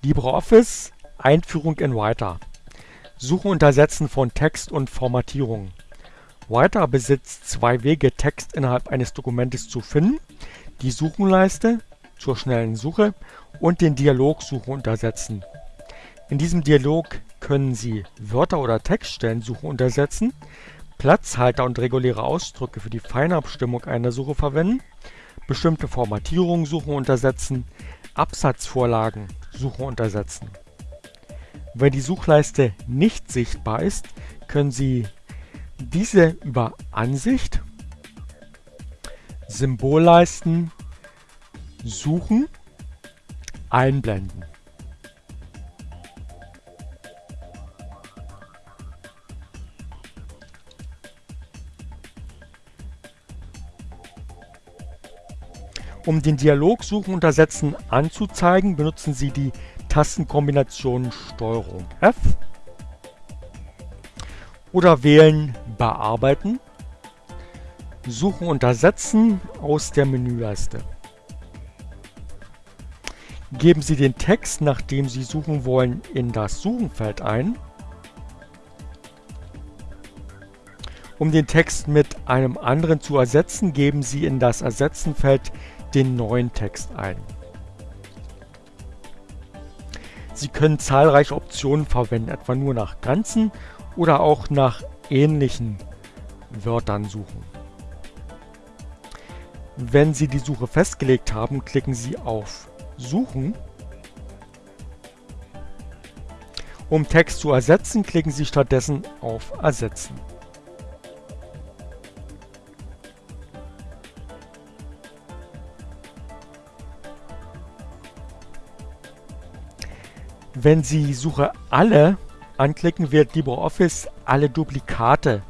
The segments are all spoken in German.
LibreOffice Einführung in Writer Suchen und Ersetzen von Text und Formatierung Writer besitzt zwei Wege, Text innerhalb eines Dokumentes zu finden, die Suchenleiste zur schnellen Suche und den Dialog Suchen und Ersetzen. In diesem Dialog können Sie Wörter oder Textstellen suchen und ersetzen, Platzhalter und reguläre Ausdrücke für die Feinabstimmung einer Suche verwenden, bestimmte Formatierungen suchen und ersetzen, Absatzvorlagen suchen und ersetzen. Wenn die Suchleiste nicht sichtbar ist, können Sie diese über Ansicht, Symbolleisten, Suchen einblenden. Um den Dialog Suchen und Ersetzen anzuzeigen, benutzen Sie die Tastenkombination STRG F oder wählen Bearbeiten, Suchen und Ersetzen aus der Menüleiste. Geben Sie den Text, nach dem Sie suchen wollen, in das Suchenfeld ein. Um den Text mit einem anderen zu ersetzen, geben Sie in das Ersetzenfeld den neuen Text ein. Sie können zahlreiche Optionen verwenden, etwa nur nach ganzen oder auch nach ähnlichen Wörtern suchen. Wenn Sie die Suche festgelegt haben, klicken Sie auf Suchen. Um Text zu ersetzen, klicken Sie stattdessen auf Ersetzen. Wenn Sie Suche alle anklicken, wählt LibreOffice alle Duplikate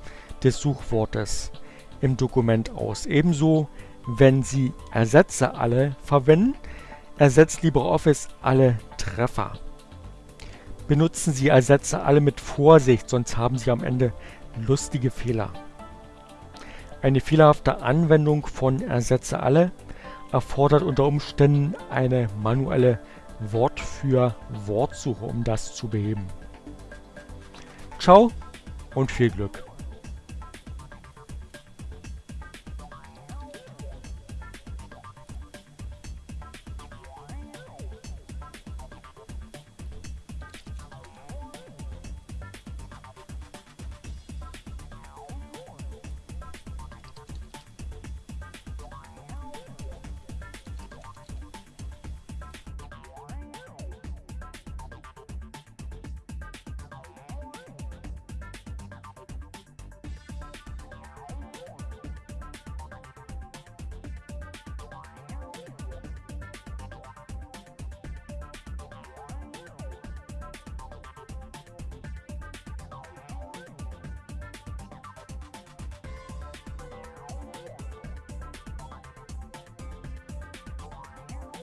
des Suchwortes im Dokument aus. Ebenso, wenn Sie Ersetze alle verwenden, ersetzt LibreOffice alle Treffer. Benutzen Sie Ersetze alle mit Vorsicht, sonst haben Sie am Ende lustige Fehler. Eine fehlerhafte Anwendung von Ersetze alle erfordert unter Umständen eine manuelle Wort für Wortsuche, um das zu beheben. Ciao und viel Glück!